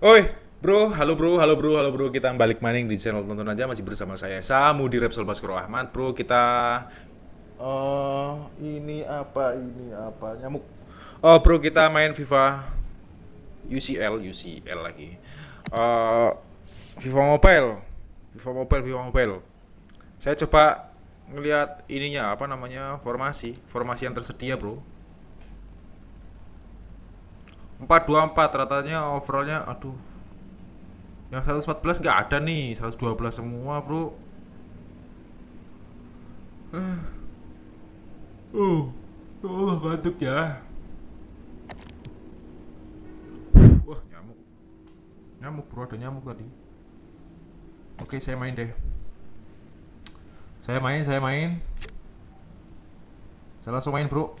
Oi, bro, halo bro, halo bro, halo bro. Kita balik maning di channel tonton aja masih bersama saya Samu di Repsol Baskoro Ahmad, bro. Kita eh ini apa ini apa nyamuk. Oh, bro, kita main FIFA UCL, UCL lagi. Eh FIFA Mobile. FIFA Mobile, FIFA Mobile. Saya coba ngelihat ininya apa namanya? formasi, formasi yang tersedia, bro. 424 ratanya overallnya aduh. Yang 114 nggak ada nih 112 semua bro. Uh uh oh ngantuk ya. Wah nyamuk. Nyamuk bro ada nyamuk tadi. Oke saya main deh. Saya main saya main. Saya langsung main bro.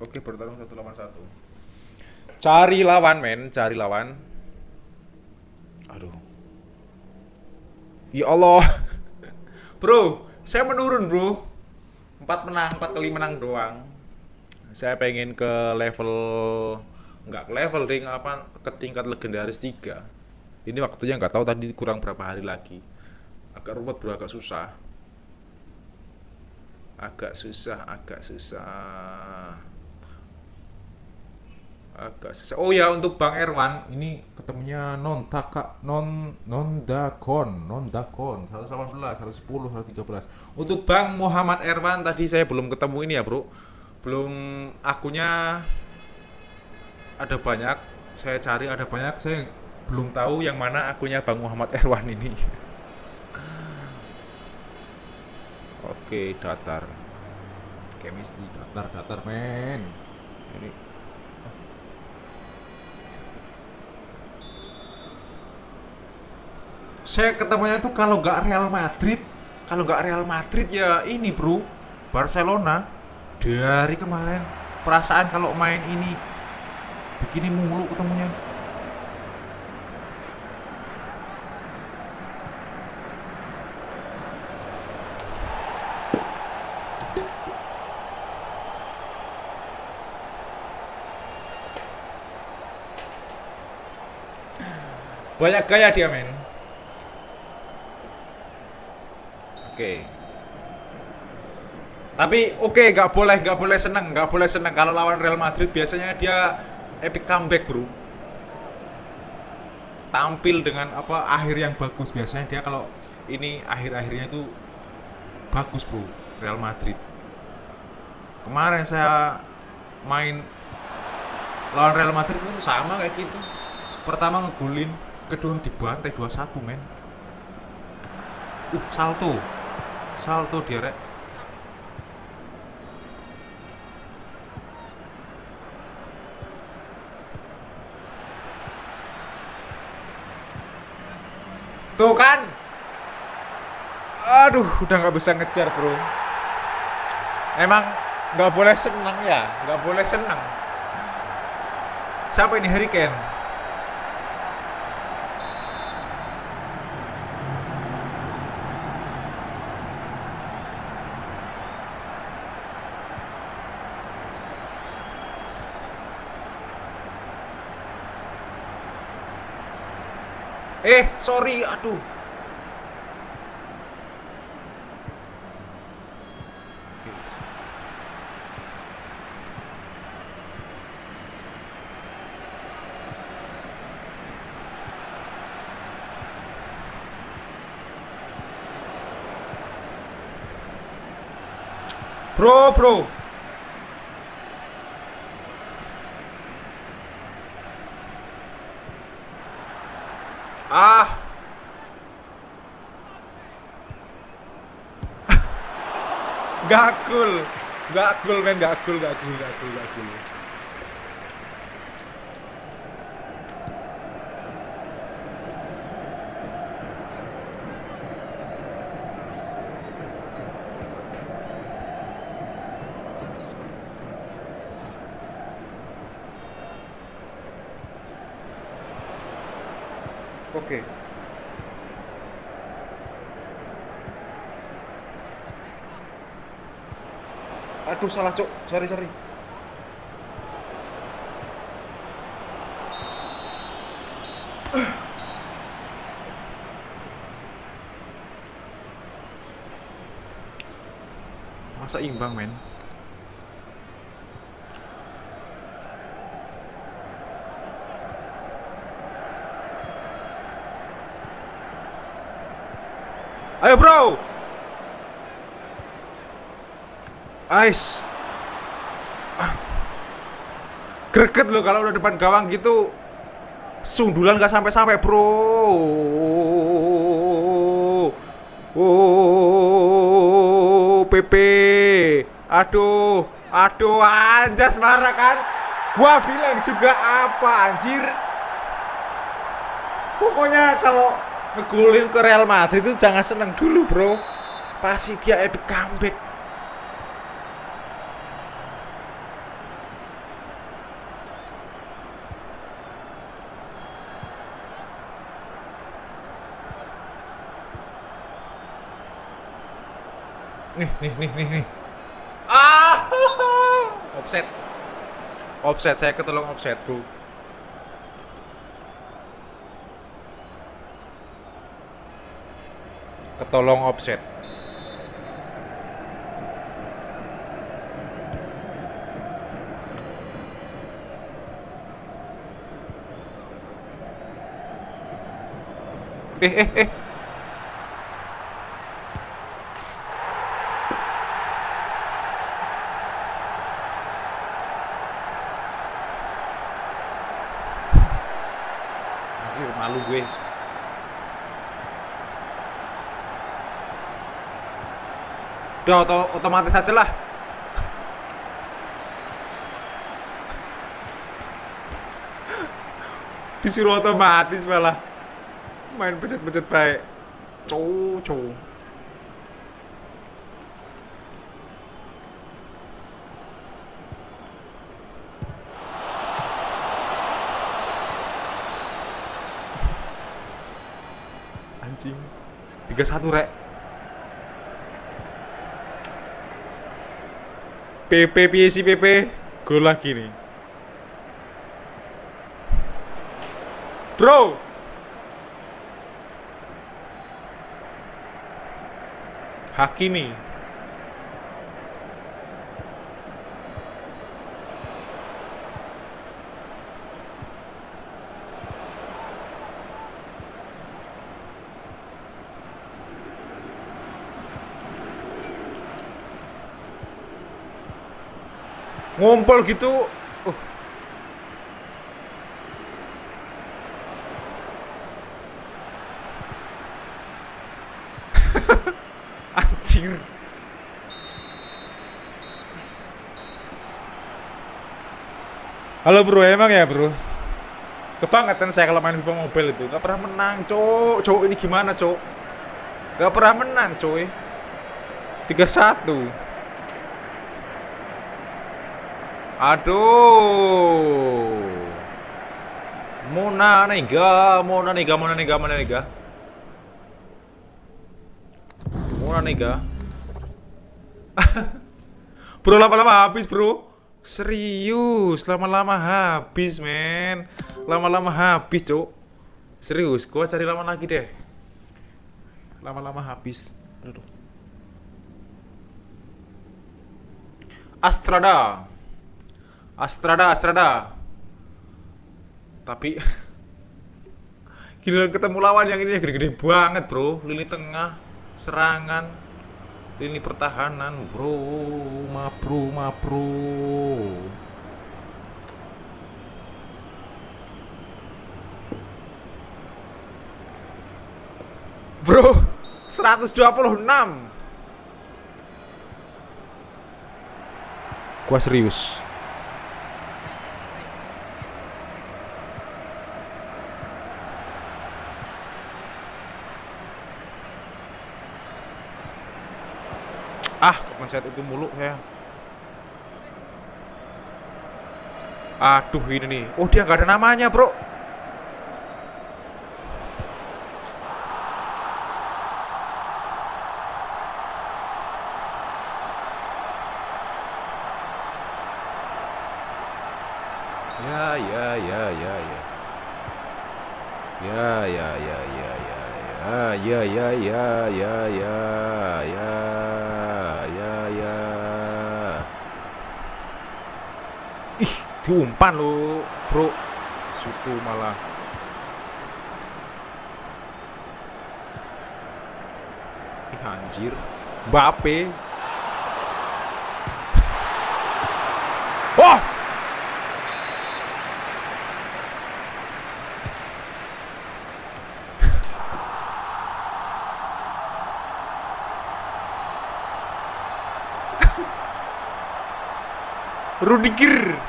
Oke bertarung 181 Cari lawan, men. Cari lawan. Aduh. Ya Allah. bro, saya menurun, bro. Empat menang, empat kali menang doang. Saya pengen ke level nggak ke level ring apa ke tingkat legendaris 3 ini waktunya nggak tahu tadi kurang berapa hari lagi agak ruwet bro agak susah agak susah agak susah agak. Oh ya untuk Bang Erwan ini ketemunya non taka non non dakon non dakon 118 110 113 untuk Bang Muhammad Erwan tadi saya belum ketemu ini ya bro. Belum akunya ada banyak. Saya cari ada banyak saya belum tahu yang mana akunya Bang Muhammad Erwan ini. Oke datar. Chemistry datar datar men. Ini saya ketemunya tuh kalau nggak Real Madrid kalau nggak Real Madrid ya ini bro Barcelona. Dari kemarin perasaan kalau main ini begini mulu ketemunya. Banyak gaya dia men Oke. Tapi oke, okay, nggak boleh nggak boleh seneng, nggak boleh seneng kalau lawan Real Madrid biasanya dia epic comeback bro. Tampil dengan apa akhir yang bagus biasanya dia kalau ini akhir-akhirnya itu bagus bro Real Madrid. Kemarin saya main lawan Real Madrid pun sama kayak gitu. Pertama ngegulin, kedua dibantai 2-1 men. Uh, salto salto dia rek tuh kan? Aduh udah nggak bisa ngejar bro. Emang nggak boleh senang ya nggak boleh senang siapa ini? Hurricane Eh, sorry, aduh. Bro, bro. Ah. Gak cool. Gak cool men, gak cool, gak cool, gak cool, gak cool. Oke. Aduh salah cok, sorry. Masa imbang, men? Ayo, bro! Ais. Greget loh kalau udah depan gawang gitu. Sundulan gak sampai-sampai, bro. Oh, PP. Aduh, aduh, anjas marah kan? Gua bilang juga apa, anjir? Pokoknya kalau ngegolin ke Real Madrid itu jangan seneng dulu, bro. Pasti dia epic comeback. Nih, nih, nih, nih, nih. Ah, offset. Offset, saya ketolong offset, bro. Ketolong offset. Eh, eh, eh. Anjir, malu gue. Udah oto otomatis aja lah. Disuruh otomatis malah. Main pencet-pencet baik. Cow, cow. Anjing. 31 rek. PP piye PP? Gol lagi nih. Bro. Hakimi. Ngumpul gitu. Uh. Anjir. Halo bro, emang ya bro? Kebangetan saya kalau main FIFA Mobile itu Gak pernah menang, cok Cok, ini gimana, cok? Gak pernah menang, coy 3-1 Aduh. Mona nega, Mona nega, Mona nega, Mona nega. Mona nega. bro lama-lama habis, Bro. Serius, lama-lama habis, men. Lama-lama habis, Cuk. Serius, gua cari lama lagi deh. Lama-lama habis. Aduh. Astrada. Astrada, Astrada. Tapi giliran ketemu lawan yang ini gede-gede banget, Bro. Lini tengah, serangan, lini pertahanan, Bro. Ma bro, ma bro. Bro, 126. Gua serius. Kepencet itu mulu saya. Aduh ini nih. Oh dia nggak ada namanya bro. Diumpan lo, bro. Situ malah. Ih, anjir. Mbappe. Oh! Rudiger.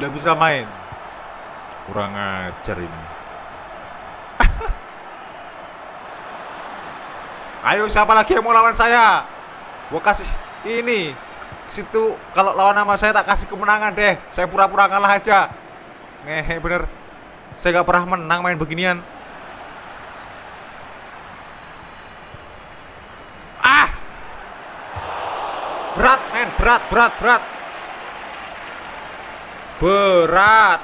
Nggak bisa main. Kurang ajar ini. Ayo siapa lagi yang mau lawan saya? Gua kasih ini situ kalau lawan nama saya tak kasih kemenangan deh. Saya pura-pura kalah aja. Ngehe bener. Saya gak pernah menang main beginian. Ah! Berat, men, berat, berat, berat. Berat.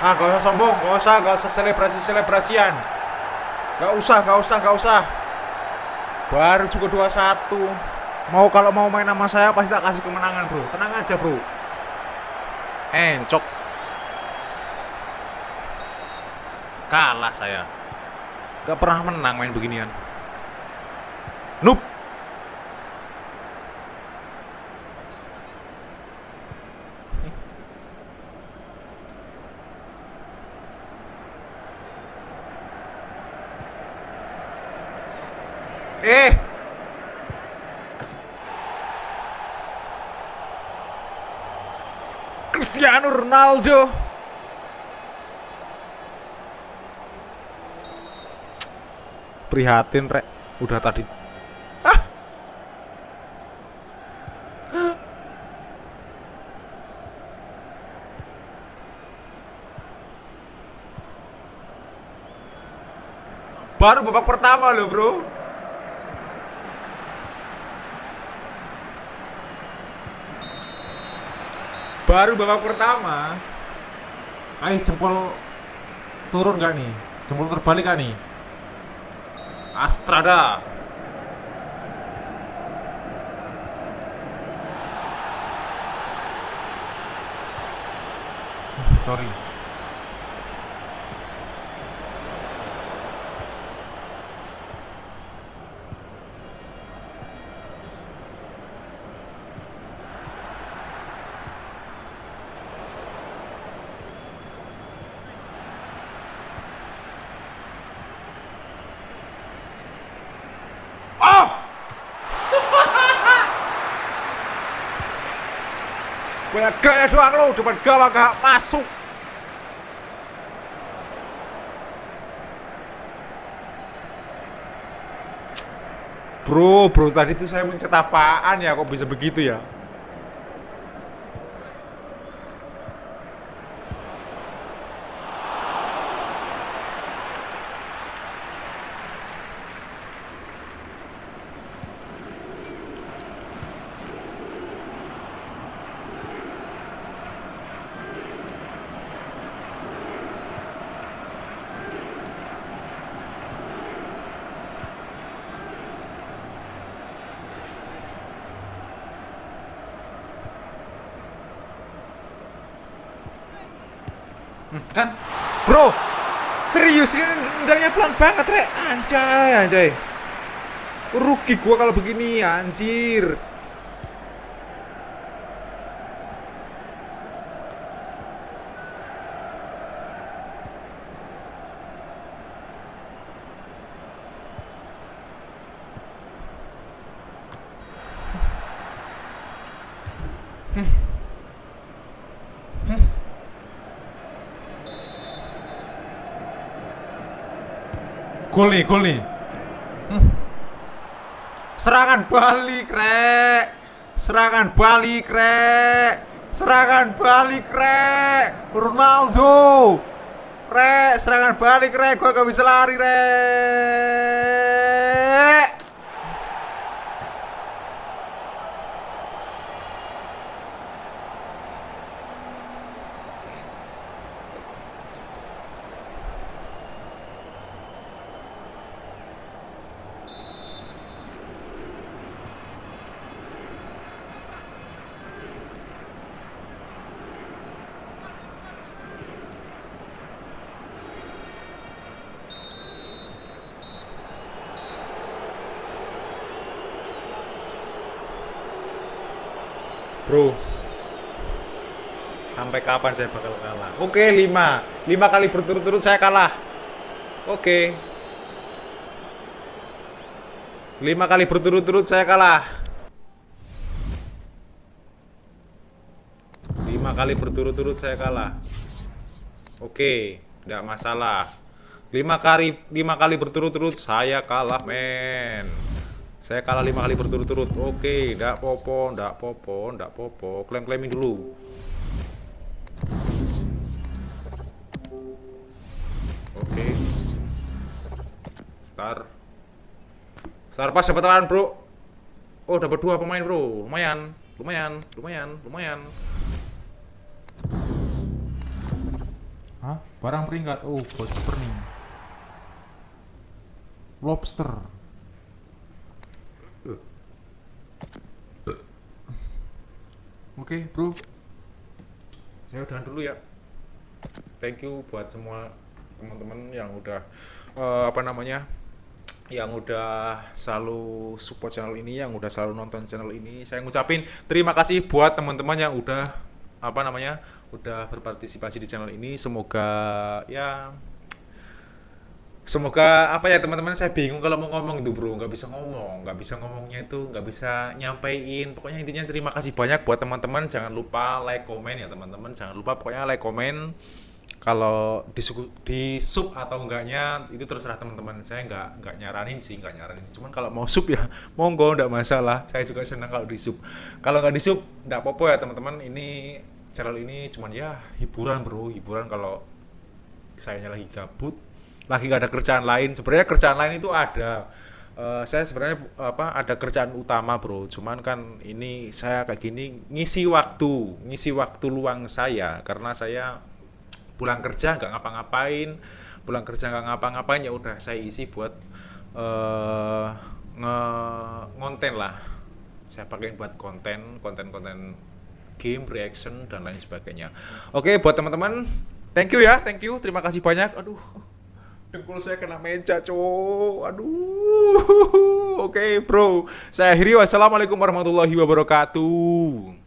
Ah, gak usah sombong, gak usah, gak usah selebrasi-selebrasian. Gak usah, gak usah, gak usah. Baru juga 21. Mau kalau mau main sama saya pasti tak kasih kemenangan, Bro. Tenang aja, Bro. Encok. Kalah saya. Gak pernah menang main beginian. Noob. Eh. Cristiano Ronaldo. Prihatin, Rek. Udah tadi. Ah. Baru babak pertama loh, Bro. Baru babak pertama. Ayo jempol turun gak nih? Jempol terbalik gak nih? Astrada. Sorry. Oh! Banyak gaya doang lo, depan gawang gak masuk. Bro, bro, tadi tuh saya mencet apaan ya, kok bisa begitu ya? Kan? Bro serius ini nendangnya pelan banget rek. Anjay anjay. Rugi gua kalau begini anjir Gol nih, gol nih. Hmm. Serangan balik, rek. Serangan balik, Rek. Serangan balik, Rek. Ronaldo. Rek, serangan balik, Rek. Gua gak bisa lari, Rek. Bro, sampai kapan saya bakal kalah? Oke, lima, lima kali berturut-turut saya kalah. Oke, lima kali berturut-turut saya kalah. Lima kali berturut-turut saya kalah. Oke, tidak masalah. Lima kali, lima kali berturut-turut saya kalah, men. Saya kalah lima kali berturut-turut. Oke, ndak popo, ndak popo, ndak popo. Klaim-klaimin dulu. Oke. Star. Star pas dapat tangan, Bro. Oh, dapat dua pemain, Bro. Lumayan, lumayan, lumayan, lumayan. Hah? Barang peringkat. Oh, bocor nih. Lobster. Oke, bro. Saya udahan dulu ya. Thank you buat semua teman-teman yang udah eh, apa namanya? yang udah selalu support channel ini, yang udah selalu nonton channel ini. Saya ngucapin terima kasih buat teman-teman yang udah apa namanya? udah berpartisipasi di channel ini. Semoga ya Semoga apa ya teman-teman saya bingung kalau mau ngomong. Tuh bro nggak bisa ngomong. Nggak bisa ngomongnya itu nggak bisa nyampein. Pokoknya intinya terima kasih banyak buat teman-teman. Jangan lupa like komen ya teman-teman. Jangan lupa pokoknya like komen. Kalau di, di sub atau enggaknya itu terserah teman-teman. Saya nggak nggak nyaranin sih nggak nyaranin. Cuman kalau mau sub ya monggo nggak masalah. Saya juga senang kalau di sub. Kalau nggak di sub nggak apa-apa ya teman-teman. Ini channel ini cuman ya hiburan bro. Hiburan kalau saya lagi gabut lagi gak ada kerjaan lain. Sebenarnya kerjaan lain itu ada. Uh, saya sebenarnya apa ada kerjaan utama bro. Cuman kan ini saya kayak gini ngisi waktu ngisi waktu luang saya. Karena saya pulang kerja nggak ngapa-ngapain pulang kerja nggak ngapa-ngapain ya udah saya isi buat uh, nge ngonten lah. Saya pakai buat konten konten-konten game reaction dan lain sebagainya. Oke buat teman-teman thank you ya thank you. Terima kasih banyak. Aduh dengkul saya kena meja cowok aduh. Oke okay, bro. Saya akhiri. Wassalamualaikum warahmatullahi wabarakatuh